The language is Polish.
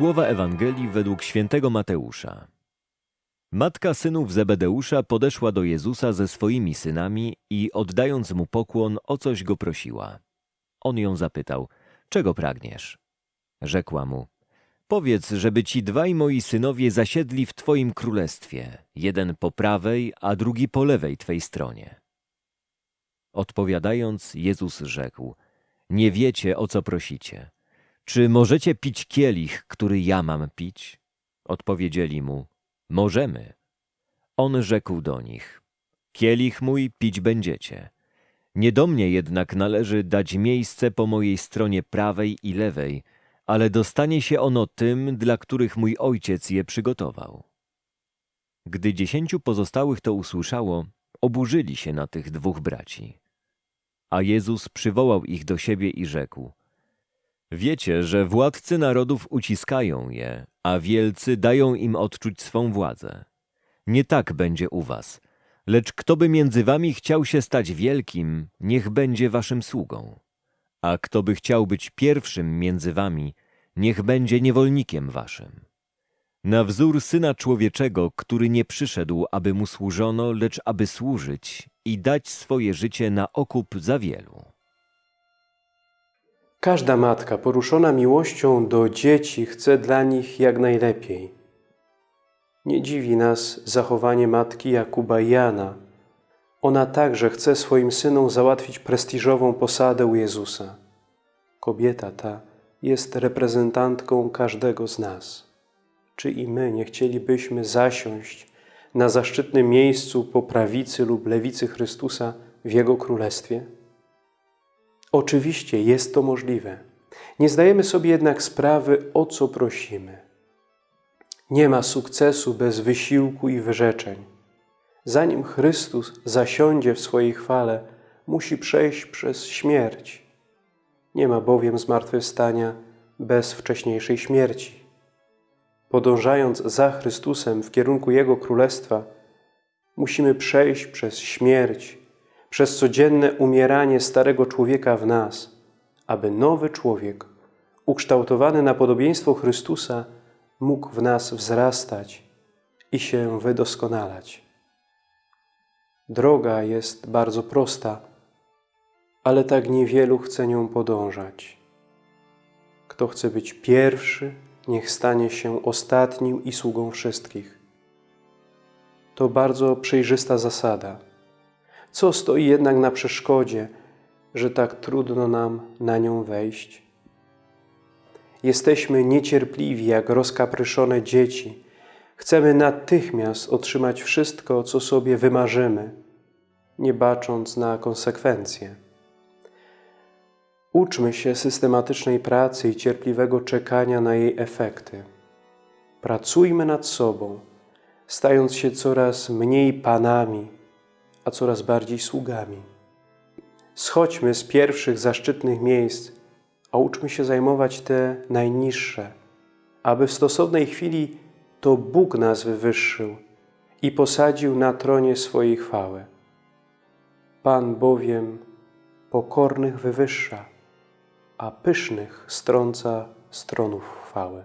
Słowa Ewangelii według świętego Mateusza. Matka synów Zebedeusza podeszła do Jezusa ze swoimi synami i oddając mu pokłon, o coś go prosiła. On ją zapytał, czego pragniesz? Rzekła mu, powiedz, żeby ci dwaj moi synowie zasiedli w twoim królestwie, jeden po prawej, a drugi po lewej twej stronie. Odpowiadając, Jezus rzekł, nie wiecie, o co prosicie. Czy możecie pić kielich, który ja mam pić? Odpowiedzieli mu, możemy. On rzekł do nich, kielich mój pić będziecie. Nie do mnie jednak należy dać miejsce po mojej stronie prawej i lewej, ale dostanie się ono tym, dla których mój ojciec je przygotował. Gdy dziesięciu pozostałych to usłyszało, oburzyli się na tych dwóch braci. A Jezus przywołał ich do siebie i rzekł, Wiecie, że władcy narodów uciskają je, a wielcy dają im odczuć swą władzę. Nie tak będzie u was. Lecz kto by między wami chciał się stać wielkim, niech będzie waszym sługą. A kto by chciał być pierwszym między wami, niech będzie niewolnikiem waszym. Na wzór Syna Człowieczego, który nie przyszedł, aby mu służono, lecz aby służyć i dać swoje życie na okup za wielu. Każda matka poruszona miłością do dzieci chce dla nich jak najlepiej. Nie dziwi nas zachowanie matki Jakuba Jana. Ona także chce swoim synom załatwić prestiżową posadę u Jezusa. Kobieta ta jest reprezentantką każdego z nas. Czy i my nie chcielibyśmy zasiąść na zaszczytnym miejscu po prawicy lub lewicy Chrystusa w Jego Królestwie? Oczywiście jest to możliwe. Nie zdajemy sobie jednak sprawy, o co prosimy. Nie ma sukcesu bez wysiłku i wyrzeczeń. Zanim Chrystus zasiądzie w swojej chwale, musi przejść przez śmierć. Nie ma bowiem zmartwychwstania bez wcześniejszej śmierci. Podążając za Chrystusem w kierunku Jego Królestwa, musimy przejść przez śmierć, przez codzienne umieranie starego człowieka w nas, aby nowy człowiek, ukształtowany na podobieństwo Chrystusa, mógł w nas wzrastać i się wydoskonalać. Droga jest bardzo prosta, ale tak niewielu chce nią podążać. Kto chce być pierwszy, niech stanie się ostatnim i sługą wszystkich. To bardzo przejrzysta zasada – co stoi jednak na przeszkodzie, że tak trudno nam na nią wejść? Jesteśmy niecierpliwi jak rozkapryszone dzieci. Chcemy natychmiast otrzymać wszystko, co sobie wymarzymy, nie bacząc na konsekwencje. Uczmy się systematycznej pracy i cierpliwego czekania na jej efekty. Pracujmy nad sobą, stając się coraz mniej panami, a coraz bardziej sługami. Schodźmy z pierwszych zaszczytnych miejsc, a uczmy się zajmować te najniższe, aby w stosownej chwili to Bóg nas wywyższył i posadził na tronie swojej chwały. Pan bowiem pokornych wywyższa, a pysznych strąca stronów chwały.